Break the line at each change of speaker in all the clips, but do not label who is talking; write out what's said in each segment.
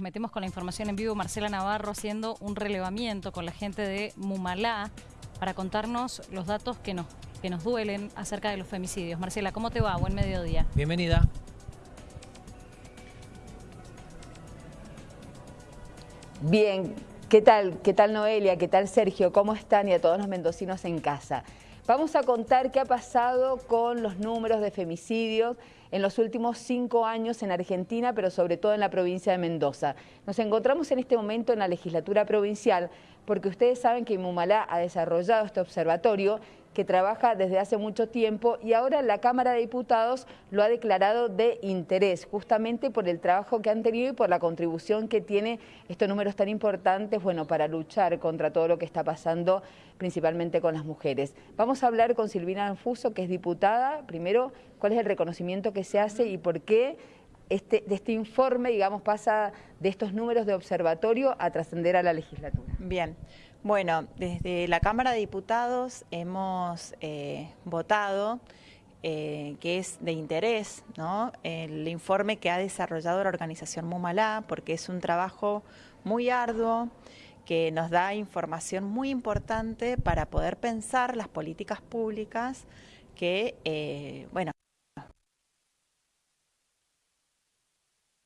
Metemos con la información en vivo Marcela Navarro haciendo un relevamiento con la gente de Mumalá para contarnos los datos que nos, que nos duelen acerca de los femicidios. Marcela, ¿cómo te va? Buen mediodía.
Bienvenida.
Bien, ¿qué tal? ¿Qué tal Noelia? ¿Qué tal Sergio? ¿Cómo están? Y a todos los mendocinos en casa. Vamos a contar qué ha pasado con los números de femicidios en los últimos cinco años en Argentina, pero sobre todo en la provincia de Mendoza. Nos encontramos en este momento en la legislatura provincial porque ustedes saben que Mumalá ha desarrollado este observatorio que trabaja desde hace mucho tiempo y ahora la Cámara de Diputados lo ha declarado de interés, justamente por el trabajo que han tenido y por la contribución que tiene estos números tan importantes, bueno, para luchar contra todo lo que está pasando, principalmente con las mujeres. Vamos a hablar con Silvina Anfuso, que es diputada. Primero, ¿cuál es el reconocimiento que se hace y por qué este, de este informe, digamos, pasa de estos números de observatorio a trascender a la legislatura?
Bien. Bueno, desde la Cámara de Diputados hemos eh, votado eh, que es de interés ¿no? el informe que ha desarrollado la organización Mumalá, porque es un trabajo muy arduo que nos da información muy importante para poder pensar las políticas públicas que, eh, bueno,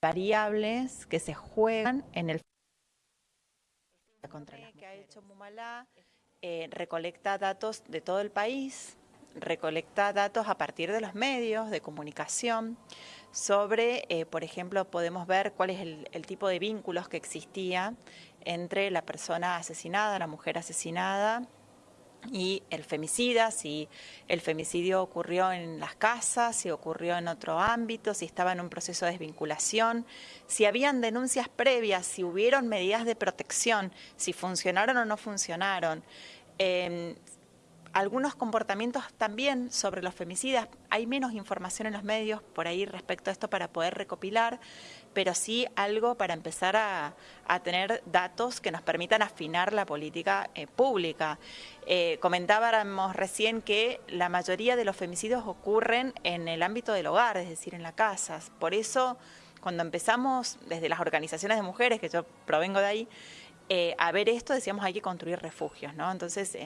variables que se juegan en el contra que ha hecho Mumalá eh, recolecta datos de todo el país, recolecta datos a partir de los medios de comunicación sobre, eh, por ejemplo, podemos ver cuál es el tipo de vínculos que existía entre la persona asesinada, la mujer asesinada y el femicida, si el femicidio ocurrió en las casas, si ocurrió en otro ámbito, si estaba en un proceso de desvinculación, si habían denuncias previas, si hubieron medidas de protección, si funcionaron o no funcionaron. Em, algunos comportamientos también sobre los femicidas. Hay menos información en los medios por ahí respecto a esto para poder recopilar, pero sí algo para empezar a, tener datos que nos permitan afinar la política eh, pública. Eh, comentábamos recién que la mayoría de los femicidios ocurren en el ámbito del hogar, es decir, en las casas. Por eso, cuando empezamos desde las organizaciones de mujeres, que yo provengo de ahí, eh, a ver esto decíamos hay que construir refugios, ¿no? Entonces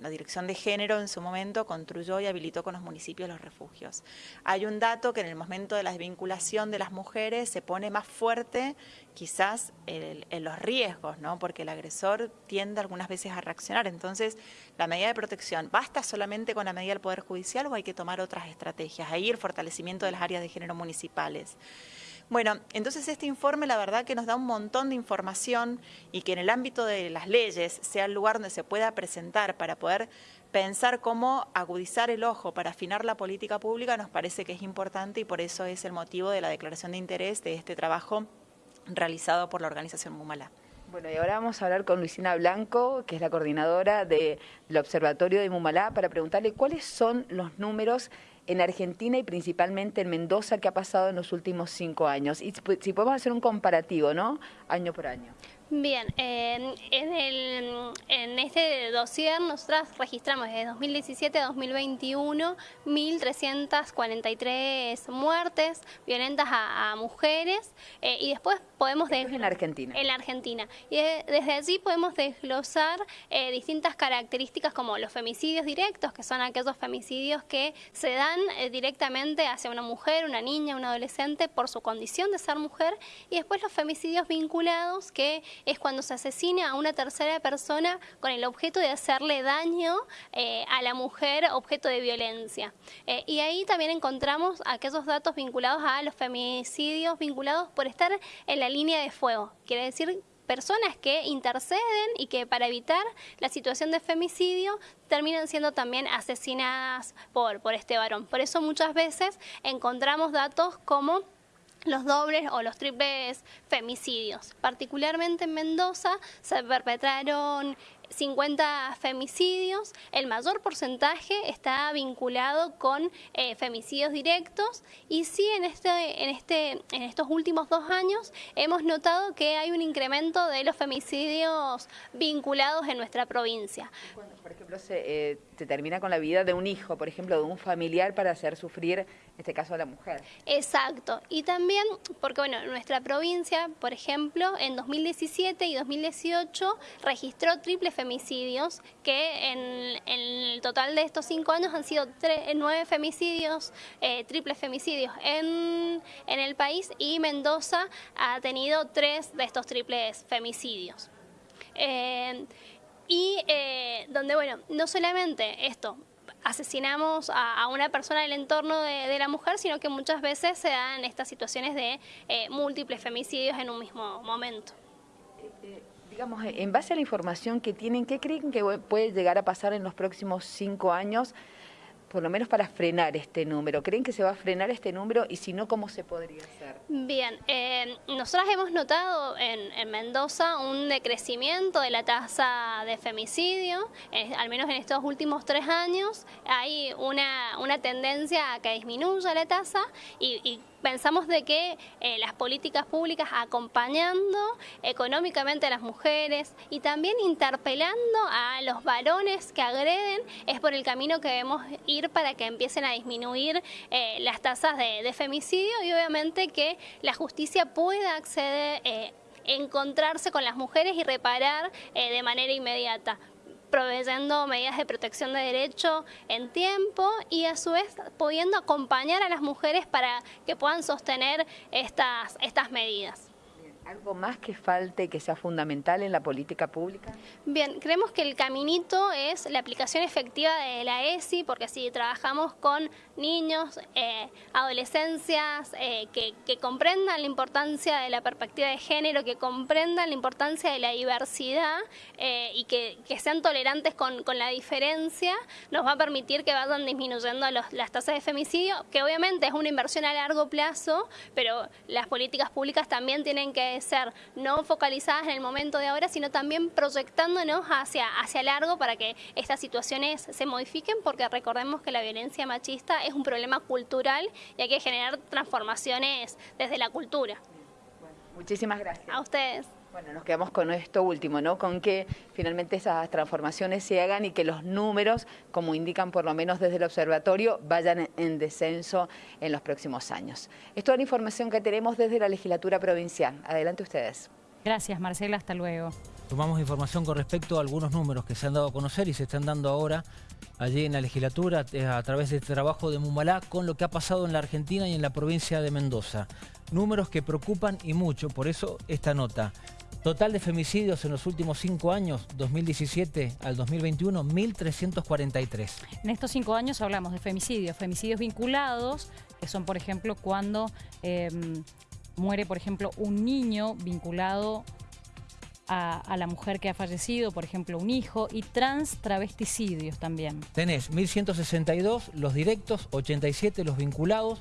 la Dirección de Género en su momento construyó y habilitó con los municipios los refugios. Hay un dato que en el momento de la desvinculación de las mujeres se pone más fuerte quizás en los riesgos, ¿no? Porque el agresor tiende algunas veces a reaccionar. Entonces la medida de protección, ¿basta solamente con la medida del Poder Judicial o hay que tomar otras estrategias? Ahí el fortalecimiento de las áreas de género municipales. Bueno, entonces este informe la verdad que nos da un montón de información y que en el ámbito de las leyes sea el lugar donde se pueda presentar para poder pensar cómo agudizar el ojo para afinar la política pública nos parece que es importante y por eso es el motivo de la declaración de interés de este trabajo realizado por la organización Mumala.
Bueno, y ahora vamos a hablar con Luisina Blanco, que es la coordinadora del Observatorio de Mumalá, para preguntarle cuáles son los números en Argentina y principalmente en Mendoza que ha pasado en los últimos cinco años. Y si podemos hacer un comparativo, ¿no? Año por año.
Bien, en, el, en este dossier nosotras registramos desde 2017 a 2021 1.343 muertes violentas a, mujeres eh, y después podemos...
en Argentina.
En la Argentina. Y desde allí podemos desglosar eh, distintas características como los femicidios directos, que son aquellos femicidios que se dan eh, directamente hacia una mujer, una niña, un adolescente por su condición de ser mujer y después los femicidios vinculados que es cuando se asesina a una tercera persona con el objeto de hacerle daño eh, a la mujer objeto de violencia. Eh, y ahí también encontramos aquellos datos vinculados a los femicidios vinculados por estar en la línea de fuego. Quiere decir personas que interceden y que para evitar la situación de femicidio terminan siendo también asesinadas por, por este varón. Por eso muchas veces encontramos datos como los dobles o los triples femicidios. Particularmente en Mendoza se perpetraron 50 femicidios, el mayor porcentaje está vinculado con eh, femicidios directos y sí en, este, en, este, en estos últimos dos años hemos notado que hay un incremento de los femicidios vinculados en nuestra provincia.
ejemplo, se, eh, termina con la vida de un hijo, por ejemplo, de un familiar para hacer sufrir, en este caso, a la mujer.
Exacto. Y también, porque bueno, nuestra provincia, por ejemplo, en 2017 y 2018 registró triples femicidios, que en, el total de estos cinco años han sido nueve femicidios, eh, triples femicidios en, en el país y Mendoza ha tenido tres de estos triples femicidios. Eh, y eh, donde, bueno, no solamente esto, asesinamos a, una persona del entorno de, la mujer, sino que muchas veces se dan estas situaciones de eh, múltiples femicidios en un mismo momento.
Digamos, en base a la información que tienen, ¿qué creen que puede llegar a pasar en los próximos cinco años? por lo menos para frenar este número? ¿Creen que se va a frenar este número y si no, cómo se podría hacer?
Bien, eh, nosotras hemos notado en, Mendoza un decrecimiento de la tasa de femicidio, eh, al menos en estos últimos tres años hay una, una tendencia a que disminuya la tasa y pensamos de que eh, las políticas públicas acompañando económicamente a las mujeres y también interpelando a los varones que agreden es por el camino que debemos ir para que empiecen a disminuir eh, las tasas de, femicidio y obviamente que la justicia pueda acceder, eh, encontrarse con las mujeres y reparar de manera inmediata proveyendo medidas de protección de derecho en tiempo y a su vez pudiendo acompañar a las mujeres para que puedan sostener estas, estas medidas.
¿Algo más que falte que sea fundamental en la política pública?
Bien, creemos que el caminito es la aplicación efectiva de la ESI, porque si trabajamos con niños, eh, adolescencias, eh, que, comprendan la importancia de la perspectiva de género, que comprendan la importancia de la diversidad eh, y que, sean tolerantes con, la diferencia, nos va a permitir que vayan disminuyendo las tasas de femicidio, que obviamente es una inversión a largo plazo, pero las políticas públicas también tienen que ser no focalizadas en el momento de ahora, sino también proyectándonos hacia, hacia largo para que estas situaciones se modifiquen, porque recordemos que la violencia machista es un problema cultural y hay que generar transformaciones desde la cultura.
muchísimas gracias.
A ustedes.
Bueno, nos quedamos con esto último, ¿no? Con que finalmente esas transformaciones se hagan y que los números, como indican por lo menos desde el observatorio, vayan en descenso en los próximos años. Es toda la información que tenemos desde la legislatura provincial. Adelante ustedes.
Gracias, Marcela. Hasta luego.
Tomamos información con respecto a algunos números que se han dado a conocer y se están dando ahora allí en la legislatura eh, a través de este trabajo de Mumalá con lo que ha pasado en la Argentina y en la provincia de Mendoza. Números que preocupan y mucho, por eso esta nota. Total de femicidios en los últimos cinco años, 2017 al 2021, 1.343.
En estos cinco años hablamos de femicidios, femicidios vinculados, que son, por ejemplo, cuando em, muere, por ejemplo, un niño vinculado a, a, la mujer que ha fallecido, por ejemplo, un hijo, y trans travesticidios también.
Tenés 1.162 los directos, 87 los vinculados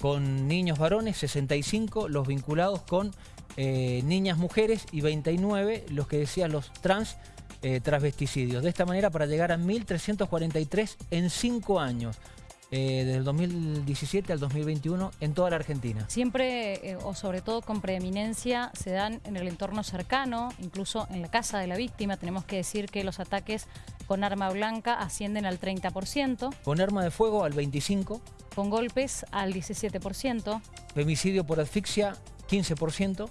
con niños varones, 65 los vinculados con eh, niñas mujeres y 29 los que decían los trans eh, transvesticidios. De esta manera para llegar a 1.343 en 5 años. Eh, desde el 2017 al 2021 en toda la Argentina.
Siempre o sobre todo con preeminencia se dan en el entorno cercano, incluso en la casa de la víctima. Tenemos que decir que los ataques con arma blanca ascienden al 30%.
Con arma de fuego al 25%.
Con golpes al 17%.
Femicidio por asfixia 15%.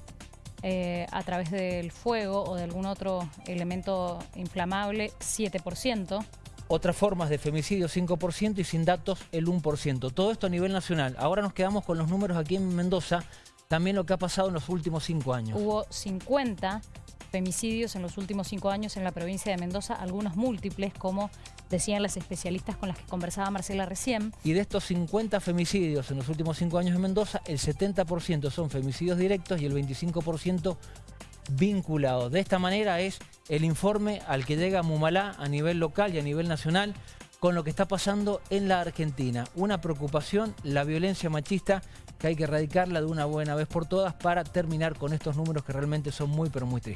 Eh, a través del fuego o de algún otro elemento inflamable, 7%.
Otras formas de femicidio 5% y sin datos el 1%. Todo esto a nivel nacional. Ahora nos quedamos con los números aquí en Mendoza, también lo que ha pasado en los últimos cinco años.
Hubo 50 femicidios en los últimos cinco años en la provincia de Mendoza, algunos múltiples, como decían las especialistas con las que conversaba Marcela recién.
Y de estos 50 femicidios en los últimos cinco años en Mendoza, el 70% son femicidios directos y el 25% vinculados. De esta manera es el informe al que llega Mumalá a nivel local y a nivel nacional con lo que está pasando en la Argentina. Una preocupación, la violencia machista, que hay que erradicarla de una buena vez por todas para terminar con estos números que realmente son muy pero muy tristes.